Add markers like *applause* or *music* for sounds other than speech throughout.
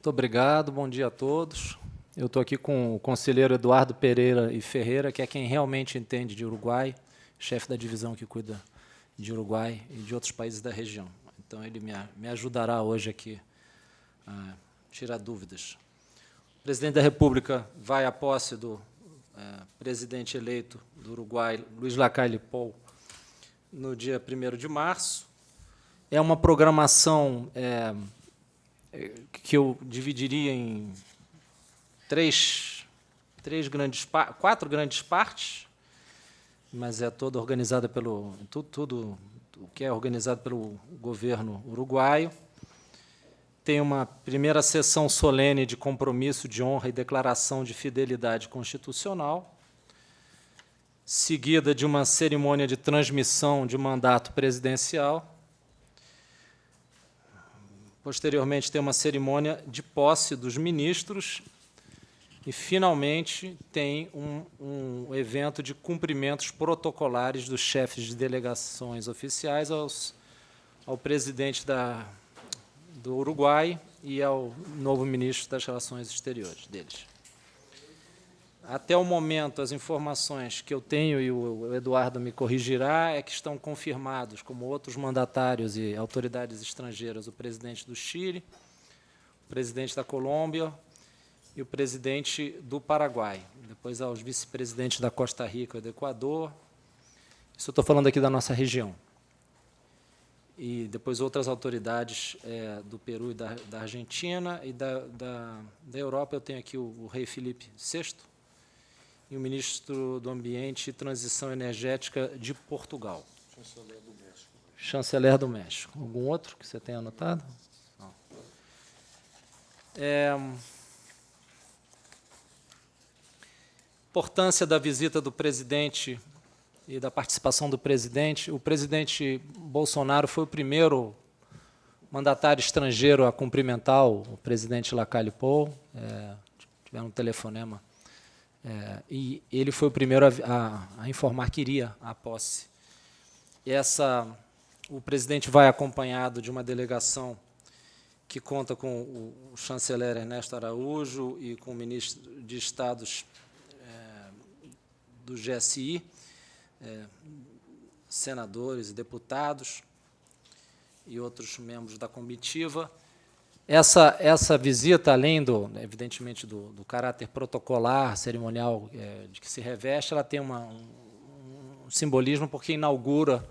Muito obrigado, bom dia a todos. Eu estou aqui com o conselheiro Eduardo Pereira e Ferreira, que é quem realmente entende de Uruguai, chefe da divisão que cuida de Uruguai e de outros países da região. Então, ele me, me ajudará hoje aqui a tirar dúvidas. O presidente da República vai à posse do é, presidente eleito do Uruguai, Luiz Lacalle Pou, no dia 1 de março. É uma programação é, que eu dividiria em três, três grandes, quatro grandes partes, mas é toda organizada pelo tudo, tudo o que é organizado pelo governo uruguaio. Tem uma primeira sessão solene de compromisso de honra e declaração de fidelidade constitucional, seguida de uma cerimônia de transmissão de mandato presidencial. Posteriormente, tem uma cerimônia de posse dos ministros e, finalmente, tem um, um evento de cumprimentos protocolares dos chefes de delegações oficiais aos, ao presidente da, do Uruguai e ao novo ministro das Relações Exteriores deles. Até o momento, as informações que eu tenho, e o Eduardo me corrigirá, é que estão confirmados como outros mandatários e autoridades estrangeiras o presidente do Chile, o presidente da Colômbia, e o presidente do Paraguai, depois aos vice-presidentes da Costa Rica e do Equador. Isso eu estou falando aqui da nossa região. E depois outras autoridades é, do Peru e da, da Argentina, e da, da, da, Europa eu tenho aqui o, o rei Felipe VI e o ministro do Ambiente e Transição Energética de Portugal. Chanceler do México. Chanceler do México. Algum outro que você tenha anotado? Não. É, importância da visita do presidente e da participação do presidente. O presidente Bolsonaro foi o primeiro mandatário estrangeiro a cumprimentar o presidente Lacalle Pou, é, tiveram um telefonema, é, e ele foi o primeiro a, a, a, informar que iria à posse. Essa, o presidente vai acompanhado de uma delegação que conta com o, chanceler Ernesto Araújo e com o ministro de Estados do GSI, é, senadores e deputados e outros membros da comitiva. Essa, essa visita, além, do, evidentemente, do, do caráter protocolar, cerimonial é, de que se reveste, ela tem uma, um, um, simbolismo porque inaugura,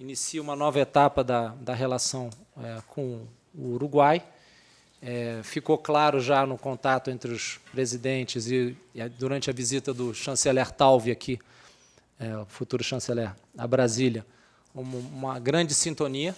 inicia uma nova etapa da, da relação é, com o Uruguai, é, ficou claro já no contato entre os presidentes e, e durante a visita do chanceler Talvi aqui, é, o futuro chanceler, a Brasília, uma, uma grande sintonia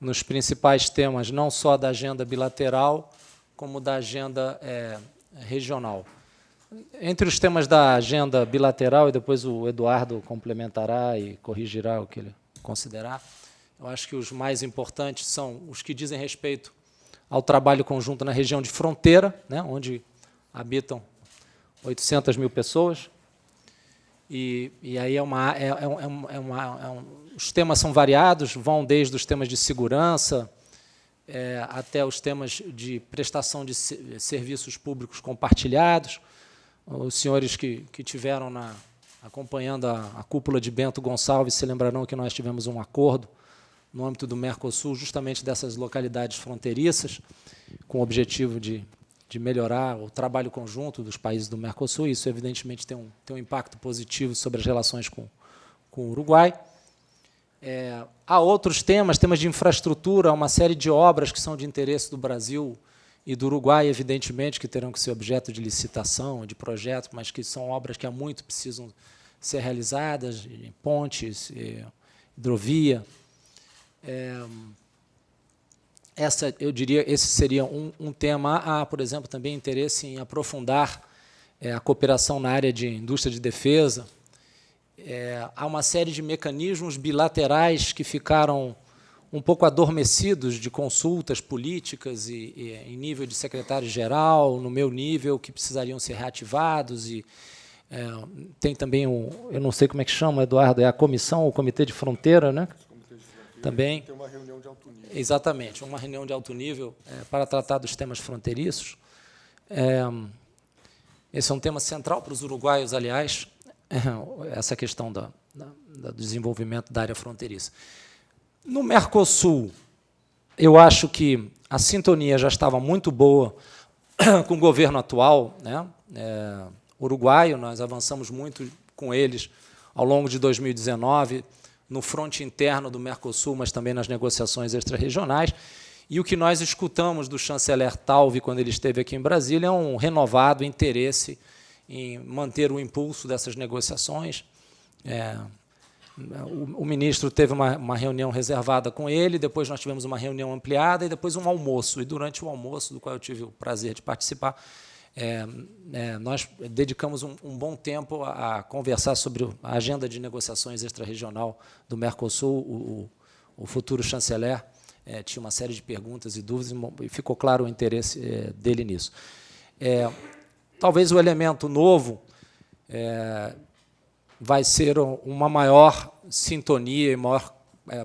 nos principais temas, não só da agenda bilateral, como da agenda é, regional. Entre os temas da agenda bilateral, e depois o Eduardo complementará e corrigirá o que ele considerar, eu acho que os mais importantes são os que dizem respeito ao trabalho conjunto na região de fronteira, né, onde habitam 800 mil pessoas. E, e aí é uma, é, é, é, é uma, é um, os temas são variados, vão desde os temas de segurança é, até os temas de prestação de serviços públicos compartilhados. Os senhores que, que tiveram na, acompanhando a, a cúpula de Bento Gonçalves se lembrarão que nós tivemos um acordo no âmbito do Mercosul, justamente dessas localidades fronteiriças, com o objetivo de, de melhorar o trabalho conjunto dos países do Mercosul. Isso, evidentemente, tem um, tem um impacto positivo sobre as relações com, com o Uruguai. É, há outros temas, temas de infraestrutura, uma série de obras que são de interesse do Brasil e do Uruguai, evidentemente, que terão que ser objeto de licitação, de projeto, mas que são obras que há muito precisam ser realizadas, pontes, hidrovia, é, essa, eu diria, esse seria um, um, tema. Há, por exemplo, também interesse em aprofundar é, a cooperação na área de indústria de defesa. É, há uma série de mecanismos bilaterais que ficaram um pouco adormecidos de consultas políticas e, e em nível de secretário-geral, no meu nível, que precisariam ser reativados. E, é, tem também, o, eu não sei como é que chama, Eduardo, é a comissão, o Comitê de Fronteira, né? Também. Tem uma reunião de alto nível. Exatamente, uma reunião de alto nível é, para tratar dos temas fronteiriços. É, esse é um tema central para os uruguaios, aliás, *laughs* essa questão da, do desenvolvimento da área fronteiriça. No Mercosul, eu acho que a sintonia já estava muito boa *clears throat* com o governo atual, né? É, uruguaio, nós avançamos muito com eles ao longo de 2019, no fronte interno do Mercosul, mas também nas negociações extra-regionais. E o que nós escutamos do chanceler Talvi, quando ele esteve aqui em Brasília, é um renovado interesse em manter o impulso dessas negociações. É, o, o, ministro teve uma, uma, reunião reservada com ele, depois nós tivemos uma reunião ampliada e depois um almoço. E durante o almoço, do qual eu tive o prazer de participar, é, é, nós dedicamos um, um bom tempo a, conversar sobre a agenda de negociações extra-regional do Mercosul. O, o, o futuro chanceler é, tinha uma série de perguntas e dúvidas e ficou claro o interesse é, dele nisso. É, talvez o elemento novo é, vai ser uma maior sintonia e maior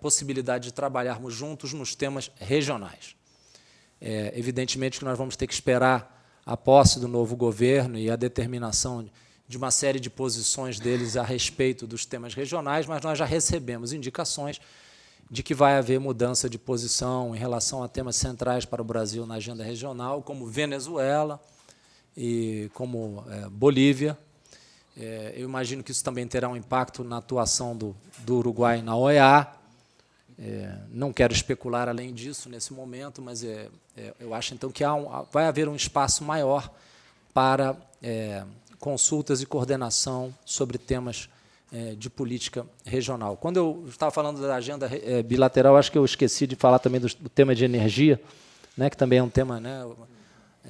possibilidade de trabalharmos juntos nos temas regionais. Evidentemente que nós vamos ter que esperar a posse do novo governo e a determinação de uma série de posições deles a respeito dos temas regionais, mas nós já recebemos indicações de que vai haver mudança de posição em relação a temas centrais para o Brasil na agenda regional, como Venezuela e como é, Bolívia, é, eu imagino que isso também terá um impacto na atuação do, do Uruguai na OEA. É, não quero especular além disso nesse momento, mas é, é eu acho então que um, vai haver um espaço maior para é, consultas e coordenação sobre temas é, de política regional. Quando eu estava falando da agenda bilateral, acho que eu esqueci de falar também do, do tema de energia, né, que também é um tema né,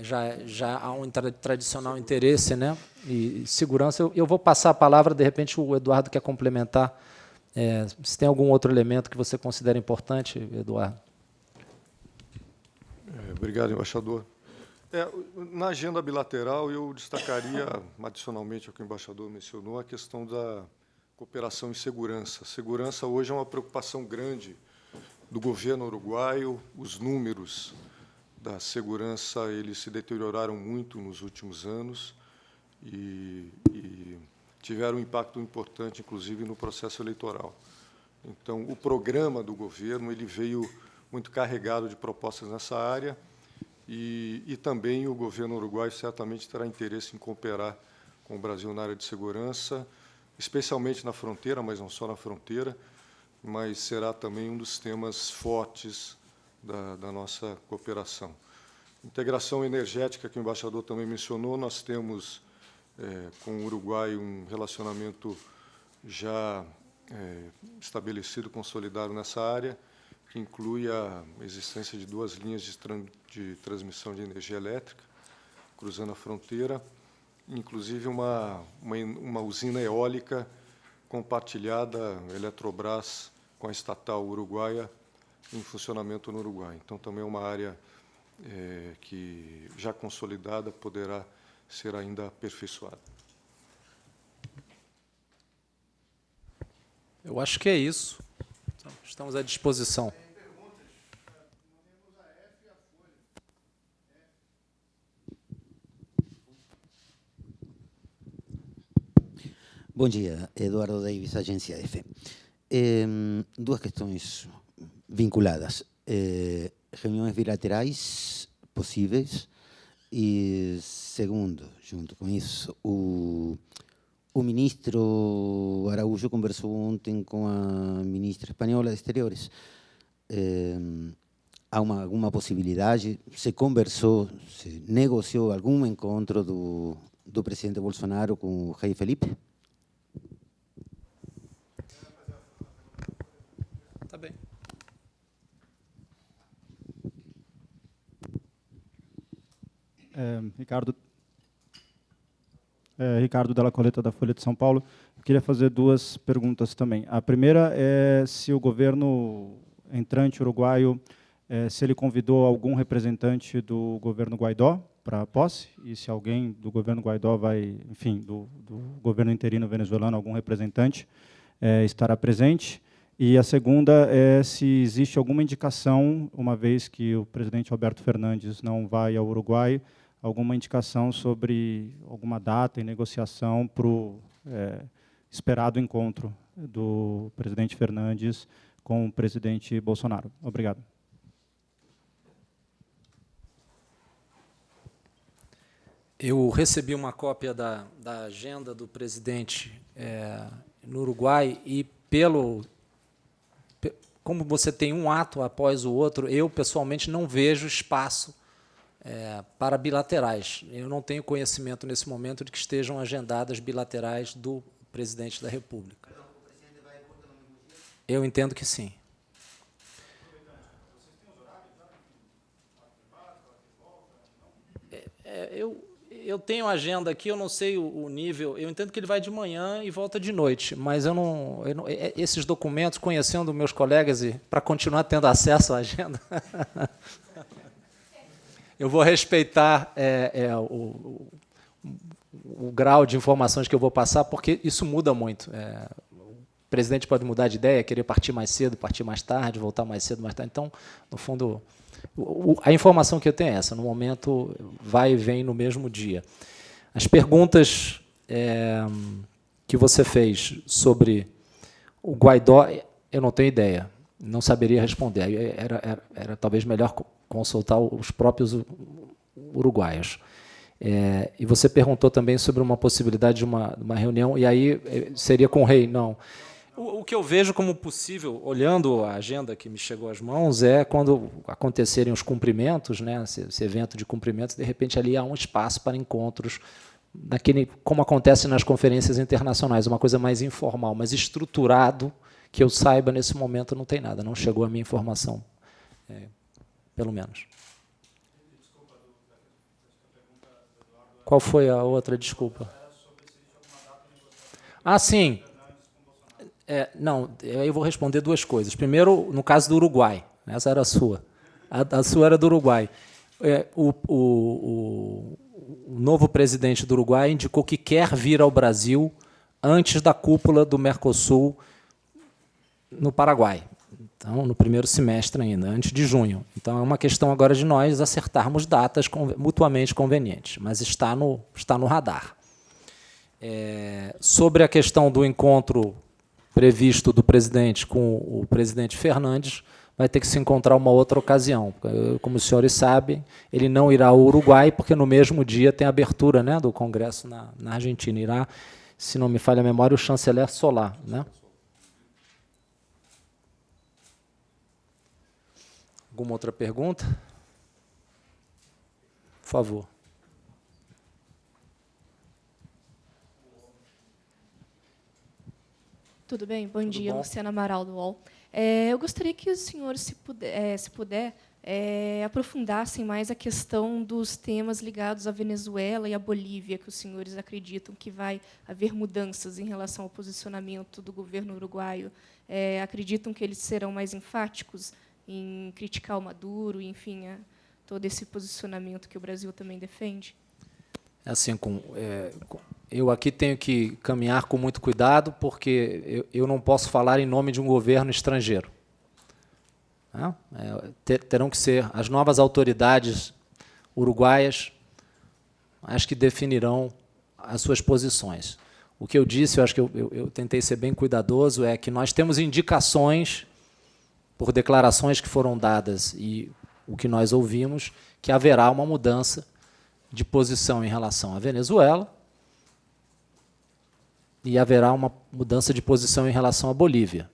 já, já há um tradicional interesse né, e segurança. Eu, eu vou passar a palavra, de repente o Eduardo quer complementar. É, se tem algum outro elemento que você considera importante, Eduardo. É, obrigado, embaixador. É, na agenda bilateral, eu destacaria, adicionalmente ao que o embaixador mencionou, a questão da cooperação em segurança. Segurança hoje é uma preocupação grande do governo uruguaio, os números da segurança eles se deterioraram muito nos últimos anos e, e tiveram um impacto importante, inclusive, no processo eleitoral. Então, o programa do governo ele veio muito carregado de propostas nessa área e, e também o governo uruguaio certamente terá interesse em cooperar com o Brasil na área de segurança, especialmente na fronteira, mas não só na fronteira, mas será também um dos temas fortes da, da nossa cooperação. Integração energética, que o embaixador também mencionou, nós temos é, com o Uruguai um relacionamento já é, estabelecido, consolidado nessa área, que inclui a existência de duas linhas de, de transmissão de energia elétrica, cruzando a fronteira, inclusive uma, uma, uma usina eólica compartilhada, Eletrobras, com a estatal uruguaia, em funcionamento no Uruguai. Então, também é uma área é, que, já consolidada, poderá ser ainda aperfeiçoada. Eu acho que é isso. Então, estamos à disposição. Bom dia, Eduardo Davis, Agência F. Eh, duas questões vinculadas. Eh, reuniões bilaterais possíveis e, segundo, junto com isso, o, o ministro Araújo conversou ontem com a ministra espanhola de Exteriores. Eh, há uma, alguma possibilidade, se conversou, se negociou algum encontro do, do presidente Bolsonaro com o rei Felipe? É, Ricardo, é, Ricardo Della Coleta, da Folha de São Paulo. Eu queria fazer duas perguntas também. A primeira é se o governo entrante uruguaio, é, se ele convidou algum representante do governo Guaidó para a posse, e se alguém do governo Guaidó vai, enfim, do, do governo interino venezuelano, algum representante, é, estará presente. E a segunda é se existe alguma indicação, uma vez que o presidente Alberto Fernandes não vai ao Uruguai, alguma indicação sobre alguma data e negociação para o é, esperado encontro do presidente Fernandes com o presidente Bolsonaro. Obrigado. Eu recebi uma cópia da, da agenda do presidente é, no Uruguai e pelo como você tem um ato após o outro, eu pessoalmente não vejo espaço é, para bilaterais. Eu não tenho conhecimento nesse momento de que estejam agendadas bilaterais do presidente da República. Eu entendo que sim. É, é, eu, eu tenho agenda aqui, eu não sei o, o, nível, eu entendo que ele vai de manhã e volta de noite, mas eu não, eu não é, esses documentos, conhecendo meus colegas e para continuar tendo acesso à agenda, *laughs* eu vou respeitar é, é, o, o, o, grau de informações que eu vou passar, porque isso muda muito. É, o presidente pode mudar de ideia, querer partir mais cedo, partir mais tarde, voltar mais cedo, mais tarde. Então, no fundo, a informação que eu tenho é essa, no momento vai e vem no mesmo dia. As perguntas é, que você fez sobre o Guaidó, eu não tenho ideia, não saberia responder. Era, era, era talvez melhor consultar os próprios uruguaios. É, e você perguntou também sobre uma possibilidade de uma, uma reunião, e aí é, seria com o rei? Não. O, o, que eu vejo como possível, olhando a agenda que me chegou às mãos, é quando acontecerem os cumprimentos, né, esse, esse evento de cumprimentos, de repente ali há um espaço para encontros, daquele, como acontece nas conferências internacionais, uma coisa mais informal, mas estruturado, que eu saiba nesse momento não tem nada, não chegou a minha informação, é, pelo menos. Qual foi a outra desculpa? Ah, sim. É, não, eu vou responder duas coisas. Primeiro, no caso do Uruguai, essa era a sua. A, a sua era do Uruguai. É, o, o, o, novo presidente do Uruguai indicou que quer vir ao Brasil antes da cúpula do Mercosul no Paraguai. Então, no primeiro semestre ainda, antes de junho. Então, é uma questão agora de nós acertarmos datas mutuamente convenientes, mas está no, está no radar. É, sobre a questão do encontro previsto do presidente com o presidente Fernandes, vai ter que se encontrar uma outra ocasião. Como os senhores sabem, ele não irá ao Uruguai, porque no mesmo dia tem a abertura né, do Congresso na, na Argentina. Irá, se não me falha a memória, o chanceler Solar. Né? Alguma outra pergunta? Por favor. Tudo bem? Bom Tudo dia, bom? Luciana Amaral, do UOL. É, eu gostaria que os senhores, se puder, é, se puder é, aprofundassem mais a questão dos temas ligados à Venezuela e à Bolívia, que os senhores acreditam que vai haver mudanças em relação ao posicionamento do governo uruguaio. É, acreditam que eles serão mais enfáticos em criticar o Maduro, enfim, a, todo esse posicionamento que o Brasil também defende? É assim, com, é, com eu aqui tenho que caminhar com muito cuidado, porque eu, eu não posso falar em nome de um governo estrangeiro. Né? É, ter, terão que ser as novas autoridades uruguaias as que definirão as suas posições. O que eu disse, eu acho que eu, eu, eu tentei ser bem cuidadoso, é que nós temos indicações, por declarações que foram dadas e o que nós ouvimos, que haverá uma mudança de posição em relação à Venezuela, e haverá uma mudança de posição em relação à Bolívia.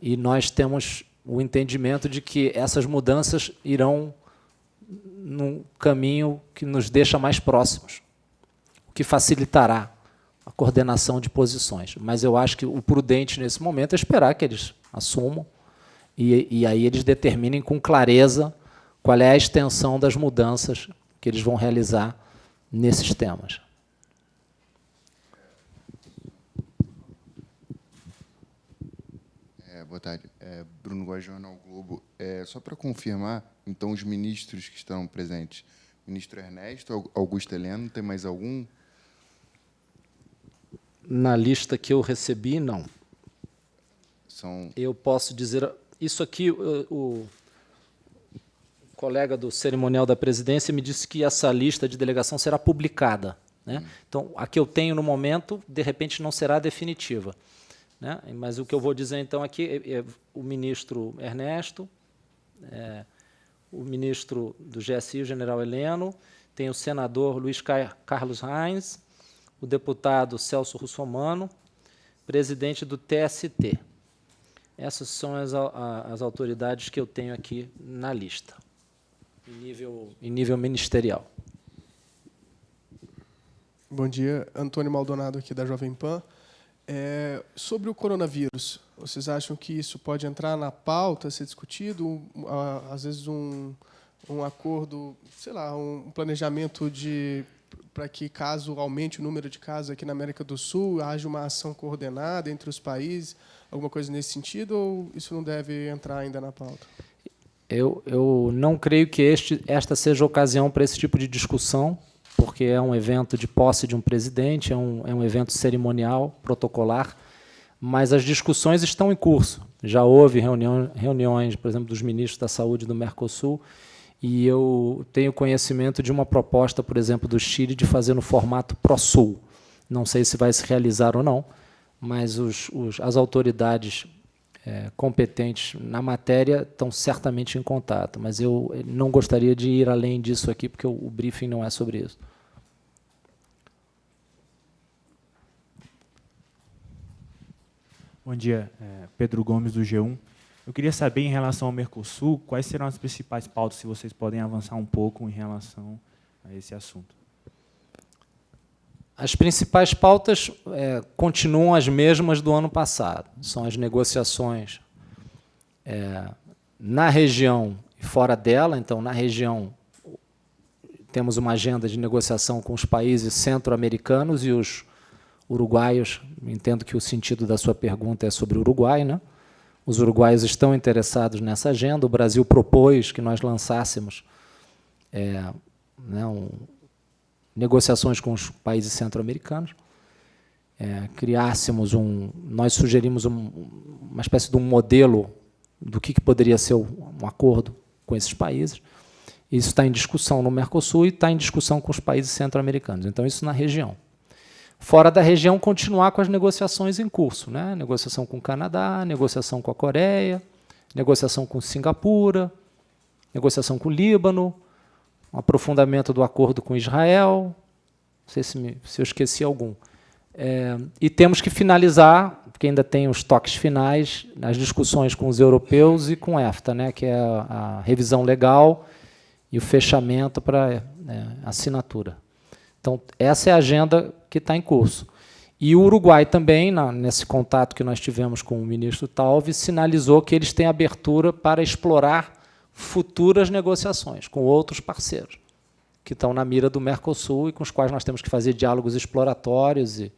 E nós temos o entendimento de que essas mudanças irão num caminho que nos deixa mais próximos, o que facilitará a coordenação de posições. Mas eu acho que o prudente nesse momento é esperar que eles assumam e, e aí eles determinem com clareza qual é a extensão das mudanças que eles vão realizar nesses temas. boa tarde. É, Bruno Guajona, ao Globo. É, só para confirmar, então, os ministros que estão presentes. Ministro Ernesto, Augusto Heleno, tem mais algum? Na lista que eu recebi, não. São Eu posso dizer, isso aqui, o, o colega do cerimonial da presidência me disse que essa lista de delegação será publicada. Né? Então, a que eu tenho no momento, de repente, não será definitiva. Né? Mas o que eu vou dizer, então, aqui é, é o ministro Ernesto, é, o ministro do GSI, o general Heleno, tem o senador Luiz Carlos Reins, o deputado Celso Russomano, presidente do TST. Essas são as, as autoridades que eu tenho aqui na lista, em nível, em nível ministerial. Bom dia, Antônio Maldonado aqui da Jovem Pan. É, sobre o coronavírus, vocês acham que isso pode entrar na pauta, ser discutido? às vezes um, um acordo, sei lá, um planejamento de para que, caso aumente o número de casos aqui na América do Sul, haja uma ação coordenada entre os países, alguma coisa nesse sentido, ou isso não deve entrar ainda na pauta? Eu, eu não creio que este, esta seja a ocasião para esse tipo de discussão, porque é um evento de posse de um presidente, é um, é um evento cerimonial, protocolar, mas as discussões estão em curso. Já houve reunião, reuniões, por exemplo, dos ministros da Saúde do Mercosul, e eu tenho conhecimento de uma proposta, por exemplo, do Chile de fazer no formato Pro-Sul. Não sei se vai se realizar ou não, mas os, os, as autoridades é, competentes na matéria estão certamente em contato, mas eu não gostaria de ir além disso aqui, porque o, o briefing não é sobre isso. Bom dia, é, Pedro Gomes, do G1. Eu queria saber, em relação ao Mercosul, quais serão as principais pautas, se vocês podem avançar um pouco em relação a esse assunto. As principais pautas é, continuam as mesmas do ano passado. São as negociações é, na região e fora dela. Então, na região, temos uma agenda de negociação com os países centro-americanos e os uruguaios. Entendo que o sentido da sua pergunta é sobre o Uruguai, né? Os uruguaios estão interessados nessa agenda. O Brasil propôs que nós lançássemos é, né, um, negociações com os países centro-americanos, é, criássemos um, nós sugerimos um, uma espécie de um modelo do que, que poderia ser um acordo com esses países. Isso está em discussão no Mercosul e está em discussão com os países centro-americanos. Então, isso na região fora da região, continuar com as negociações em curso. Né? Negociação com o Canadá, negociação com a Coreia, negociação com Singapura, negociação com o Líbano, um aprofundamento do acordo com Israel, não sei se, me, se eu esqueci algum. É, e temos que finalizar, porque ainda tem os toques finais, nas discussões com os europeus e com EFTA, né, que é a, a revisão legal e o fechamento para é, assinatura. Então, essa é a agenda que está em curso. E o Uruguai também, na, nesse contato que nós tivemos com o ministro Talvi, sinalizou que eles têm abertura para explorar futuras negociações com outros parceiros, que estão na mira do Mercosul e com os quais nós temos que fazer diálogos exploratórios e,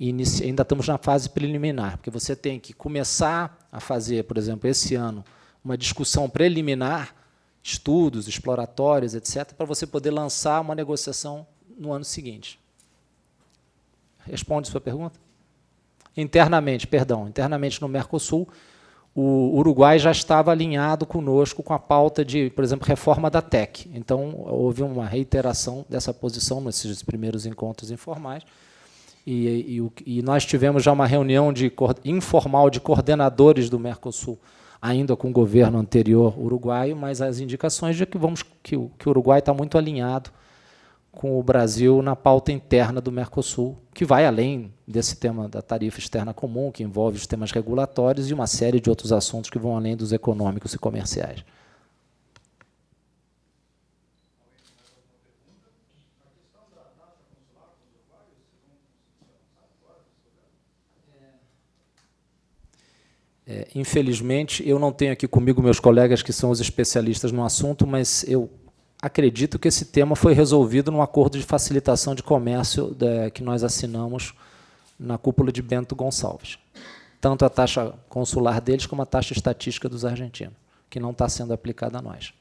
e ainda estamos na fase preliminar, porque você tem que começar a fazer, por exemplo, esse ano, uma discussão preliminar, estudos exploratórios, etc., para você poder lançar uma negociação no ano seguinte. Responde sua pergunta? Internamente, perdão, internamente no Mercosul, o Uruguai já estava alinhado conosco com a pauta de, por exemplo, reforma da TEC. Então, houve uma reiteração dessa posição nesses primeiros encontros informais. E, e, e nós tivemos já uma reunião de, informal de coordenadores do Mercosul, ainda com o governo anterior uruguaio, mas as indicações de que, vamos, que, que o Uruguai está muito alinhado com o Brasil na pauta interna do Mercosul, que vai além desse tema da tarifa externa comum, que envolve os temas regulatórios e uma série de outros assuntos que vão além dos econômicos e comerciais. É, infelizmente, eu não tenho aqui comigo meus colegas que são os especialistas no assunto, mas eu acredito que esse tema foi resolvido no acordo de facilitação de comércio de, que nós assinamos na cúpula de Bento Gonçalves. Tanto a taxa consular deles como a taxa estatística dos argentinos, que não está sendo aplicada a nós.